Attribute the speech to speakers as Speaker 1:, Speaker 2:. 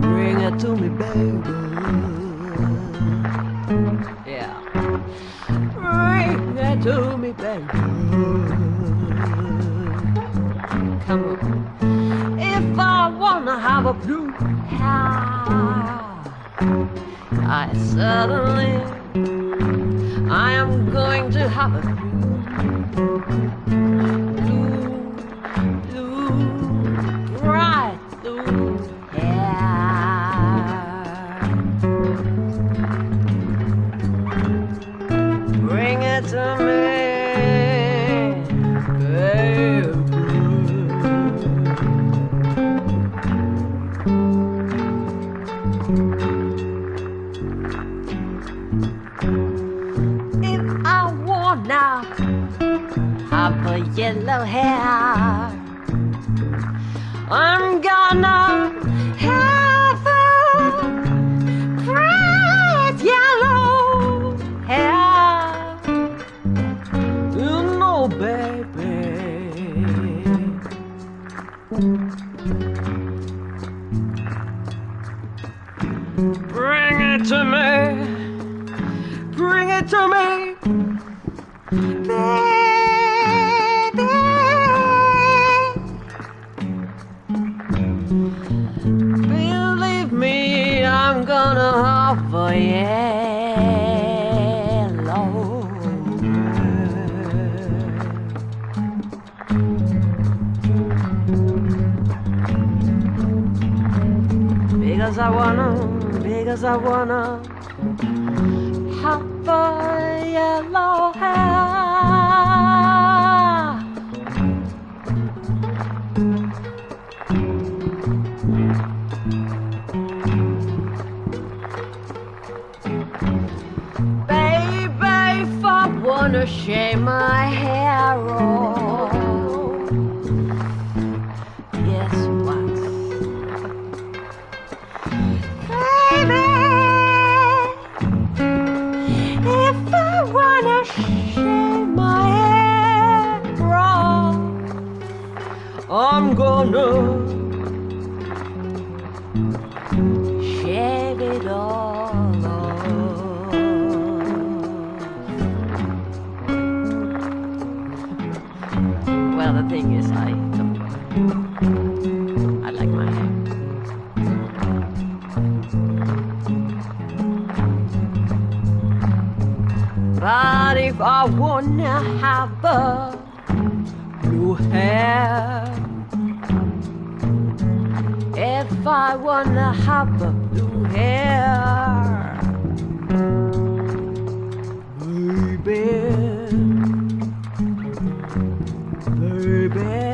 Speaker 1: Bring it to me, baby. Yeah. Bring it to me, baby. Come on. If I wanna have a blue hair, I certainly I am going to have a blue, blue, bright blue hair. Bring it to me, baby. If yellow hair, I'm gonna have a bright yellow hair. You know, baby. Bring it to me. Bring it to me. Baby. Gonna have a yellow. Because I wanna, because I wanna have a yellow hair. I wanna shave my hair off, guess what? Baby, if I wanna shave my hair off, I'm gonna The thing is, I don't. I like my hair. But if I wanna have a blue hair, if I wanna have a blue hair, baby,